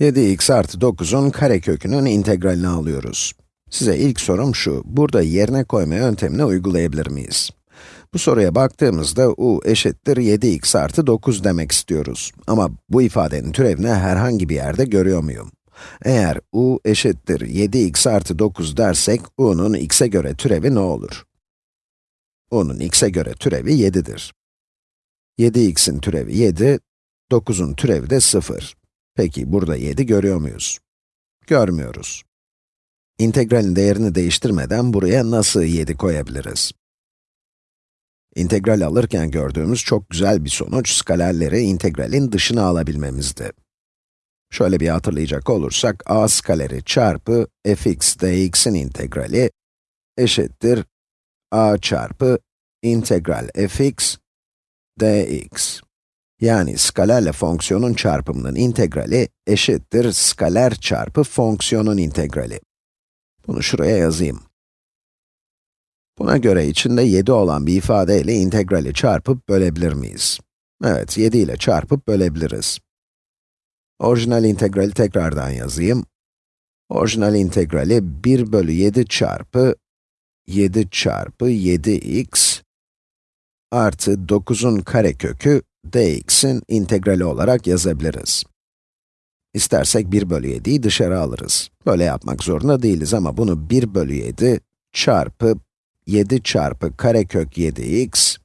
7x artı 9'un karekökünün integralini alıyoruz. Size ilk sorum şu, burada yerine koyma yöntemini uygulayabilir miyiz? Bu soruya baktığımızda u eşittir 7x artı 9 demek istiyoruz. Ama bu ifadenin türevini herhangi bir yerde görüyor muyum? Eğer u eşittir 7x artı 9 dersek, u'nun x'e göre türevi ne olur? u'nun x'e göre türevi 7'dir. 7x'in türevi 7, 9'un türevi de 0. Peki burada 7 görüyor muyuz? Görmüyoruz. İntegralin değerini değiştirmeden buraya nasıl 7 koyabiliriz? İntegral alırken gördüğümüz çok güzel bir sonuç, skalerleri integralin dışına alabilmemizdi. Şöyle bir hatırlayacak olursak, a skaleri çarpı fx dx'in integrali eşittir a çarpı integral fx dx. Yani skalerle fonksiyonun çarpımının integrali eşittir skaler çarpı fonksiyonun integrali. Bunu şuraya yazayım. Buna göre içinde 7 olan bir ifade ile integrali çarpıp bölebilir miyiz? Evet, 7 ile çarpıp bölebiliriz. Orijinal integrali tekrardan yazayım. Orijinal integrali 1 bölü 7 çarpı 7 çarpı 7x artı 9'un karekökü dx'in integrali olarak yazabiliriz. İstersek 1 bölü 7'yi dışarı alırız. Böyle yapmak zorunda değiliz ama bunu 1 bölü 7 çarpı 7 çarpı karekök 7x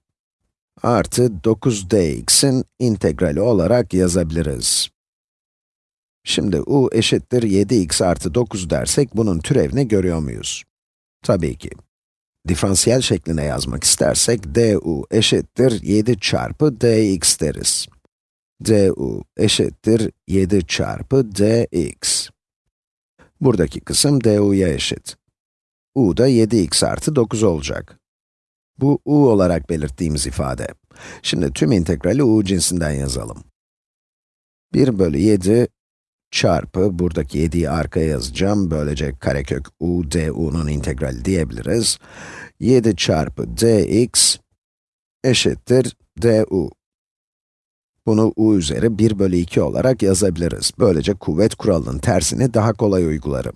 artı 9dx'in integrali olarak yazabiliriz. Şimdi u eşittir 7x artı 9 dersek bunun türevini görüyor muyuz? Tabii ki. Diferansiyel şekline yazmak istersek du eşittir 7 çarpı dx deriz. du eşittir 7 çarpı dx. Buradaki kısım du'ya eşit. u da 7x artı 9 olacak. Bu u olarak belirttiğimiz ifade. Şimdi tüm integrali u cinsinden yazalım. 1 bölü 7 çarpı, buradaki 7'yi arkaya yazacağım, böylece karekök u du'nun integrali diyebiliriz. 7 çarpı dx eşittir du. Bunu u üzeri 1 bölü 2 olarak yazabiliriz. Böylece kuvvet kuralının tersini daha kolay uygularım.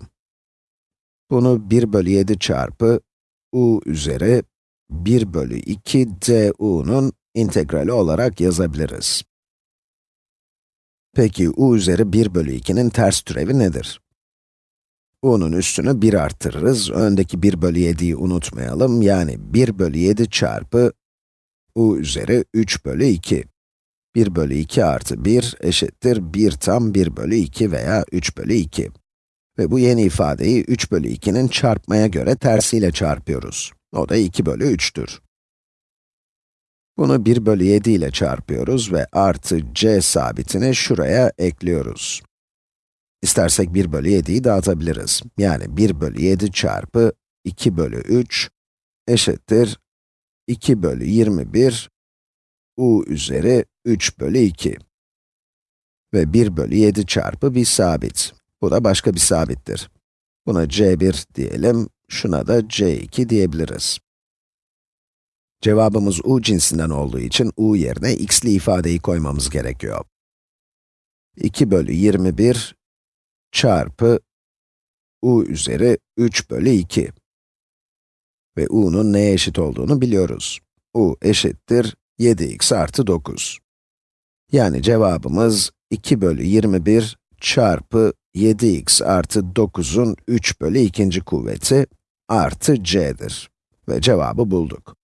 Bunu 1 bölü 7 çarpı u üzeri 1 bölü 2 du'nun integrali olarak yazabiliriz. Peki u üzeri 1 bölü 2'nin ters türevi nedir? u'nun üstünü 1 arttırırız, öndeki 1 bölü 7'yi unutmayalım, yani 1 bölü 7 çarpı u üzeri 3 bölü 2. 1 bölü 2 artı 1 eşittir 1 tam 1 bölü 2 veya 3 bölü 2. Ve bu yeni ifadeyi 3 bölü 2'nin çarpmaya göre tersiyle çarpıyoruz. O da 2 bölü 3'tür. Bunu 1 bölü 7 ile çarpıyoruz ve artı c sabitini şuraya ekliyoruz. İstersek 1 bölü 7'yi dağıtabiliriz. Yani 1 bölü 7 çarpı 2 bölü 3 eşittir 2 bölü 21 u üzeri 3 bölü 2. Ve 1 bölü 7 çarpı bir sabit. Bu da başka bir sabittir. Buna c1 diyelim, şuna da c2 diyebiliriz. Cevabımız u cinsinden olduğu için u yerine x'li ifadeyi koymamız gerekiyor. 2 bölü 21 çarpı u üzeri 3 bölü 2. Ve u'nun neye eşit olduğunu biliyoruz. u eşittir 7x artı 9. Yani cevabımız 2 bölü 21 çarpı 7x artı 9'un 3 bölü 2. kuvveti artı c'dir. Ve cevabı bulduk.